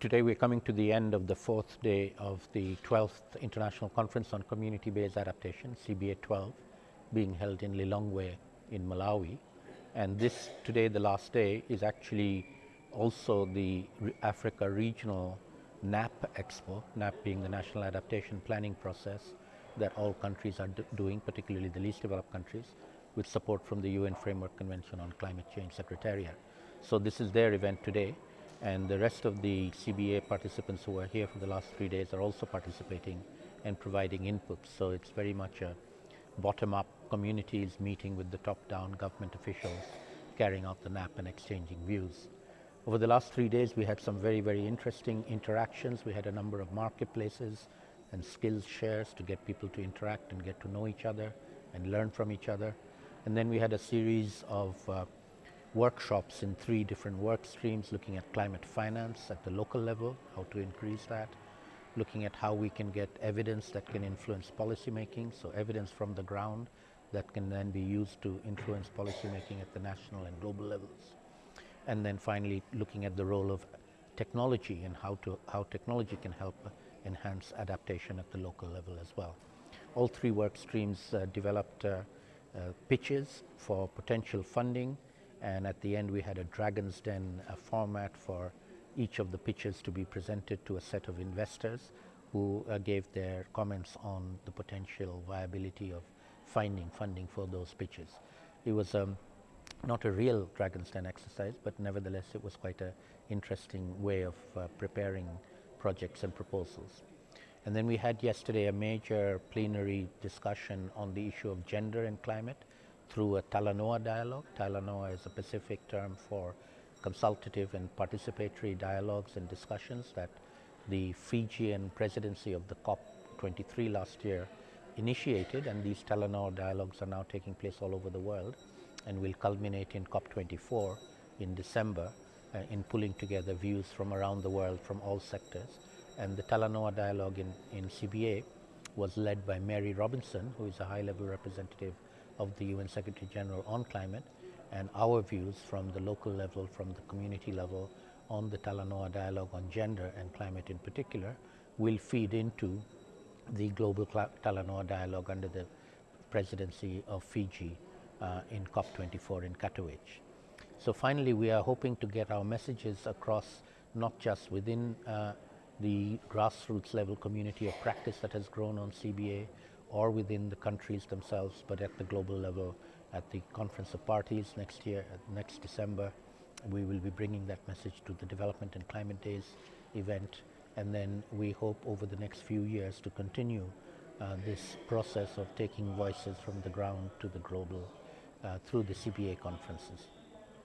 Today we're coming to the end of the fourth day of the 12th International Conference on Community-Based Adaptation, CBA 12, being held in Lilongwe in Malawi. And this, today the last day, is actually also the Africa Regional NAP Expo, NAP being the National Adaptation Planning Process that all countries are doing, particularly the least developed countries, with support from the UN Framework Convention on Climate Change Secretariat. So this is their event today and the rest of the CBA participants who are here for the last three days are also participating and providing input. So it's very much a bottom-up communities meeting with the top-down government officials, carrying out the NAP and exchanging views. Over the last three days, we had some very, very interesting interactions. We had a number of marketplaces and skills shares to get people to interact and get to know each other and learn from each other. And then we had a series of uh, workshops in three different work streams looking at climate finance at the local level, how to increase that, looking at how we can get evidence that can influence policymaking, so evidence from the ground that can then be used to influence policymaking at the national and global levels. And then finally looking at the role of technology and how, to, how technology can help enhance adaptation at the local level as well. All three work streams uh, developed uh, uh, pitches for potential funding, and at the end we had a Dragon's Den uh, format for each of the pitches to be presented to a set of investors who uh, gave their comments on the potential viability of finding funding for those pitches. It was um, not a real Dragon's Den exercise, but nevertheless it was quite an interesting way of uh, preparing projects and proposals. And then we had yesterday a major plenary discussion on the issue of gender and climate through a Talanoa dialogue. Talanoa is a Pacific term for consultative and participatory dialogues and discussions that the Fijian presidency of the COP23 last year initiated and these Talanoa dialogues are now taking place all over the world and will culminate in COP24 in December uh, in pulling together views from around the world from all sectors. And the Talanoa dialogue in, in CBA was led by Mary Robinson, who is a high-level representative of the UN Secretary General on climate, and our views from the local level, from the community level, on the Talanoa dialogue on gender and climate in particular, will feed into the global Talanoa dialogue under the presidency of Fiji uh, in COP24 in Katowice. So finally, we are hoping to get our messages across not just within uh, the grassroots level community of practice that has grown on CBA or within the countries themselves, but at the global level at the Conference of Parties next year, next December. We will be bringing that message to the Development and Climate Days event. And then we hope over the next few years to continue uh, this process of taking voices from the ground to the global uh, through the CBA conferences.